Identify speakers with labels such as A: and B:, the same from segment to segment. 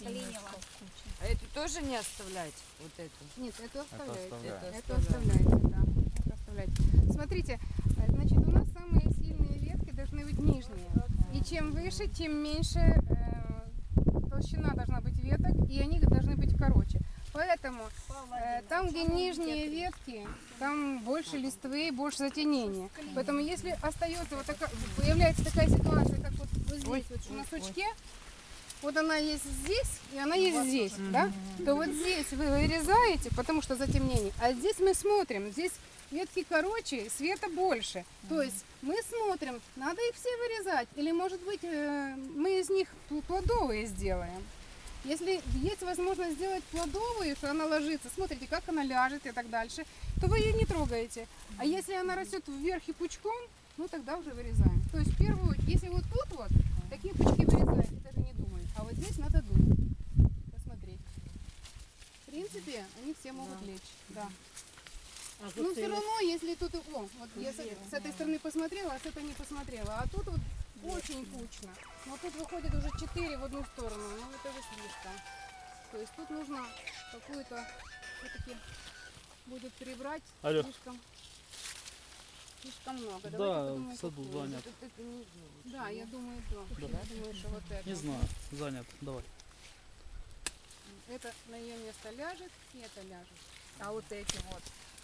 A: засколенила.
B: А эту тоже не оставлять? Вот эту?
C: Нет, это оставляете.
D: оставляем.
C: Это оставляете, да. Это оставляете. Смотрите, э, значит, у нас самые сильные ветки должны быть нижние. И чем выше, тем меньше э, толщина должна быть веток, и они должны быть короче. Поэтому э, там, где нижние ветки, там больше листвы, больше затенения. Поэтому если остается вот такая, появляется такая ситуация, как здесь, вот на сучке, вот она есть здесь, и она есть здесь, да? То вот здесь вы вырезаете, потому что затемнение, а здесь мы смотрим, здесь ветки короче, света больше. То есть мы смотрим, надо их все вырезать, или может быть э, мы из них пл- плодовые сделаем. Если есть возможность сделать плодовую, что она ложится, смотрите, как она ляжет и так дальше, то вы ее не трогаете. А если она растет вверх и пучком, ну тогда уже вырезаем. То есть первую, если вот тут вот, такие пучки вырезаете, даже не думаю. А вот здесь надо думать, посмотреть. В принципе, они все могут лечь, да. Ну все равно, если тут, о, вот я с, с этой стороны посмотрела, а с этой не посмотрела, а тут вот очень кучно. Но тут выходит уже 4 в одну сторону, ну это же слишком. То есть тут нужно какую-то все-таки будет прибрать
D: Алло.
C: слишком, слишком много.
D: Да,
C: Давайте
D: в саду
C: какую.
D: занят.
B: Вот это не
C: Да, я думаю, то. Я думаю, что вот это.
D: Не знаю, занят. Давай.
C: Это на ее место ляжет, и это ляжет. А вот эти вот.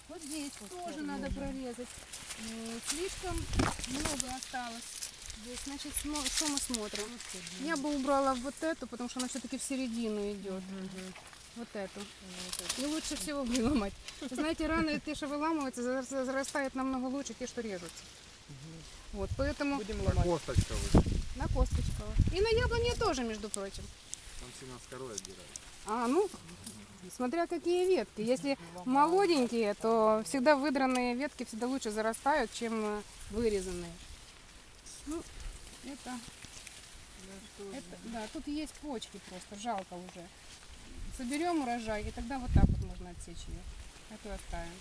C: Вот здесь тоже надо прорезать. Слишком много осталось. Здесь, значит, что мы смотрим? Я бы убрала вот эту, потому что она все-таки в середину идет. Вот эту. И лучше всего выломать. Знаете, раны те, что выламываются, за- зарастают намного лучше те, что режутся. Вот, поэтому
E: Косточка вы.
C: на косточку. И на яблоне тоже, между прочим.
E: Там семена с корой отбирают.
C: А, ну, смотря какие ветки. Если молоденькие, то всегда выдранные ветки всегда лучше зарастают, чем э, вырезанные. Ну, это, это, да, тут есть почки просто, жалко уже. Соберем урожай, и тогда вот так вот можно отсечь ее. Эту оставим,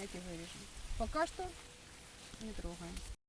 C: эти вырежем. Пока что не трогаем.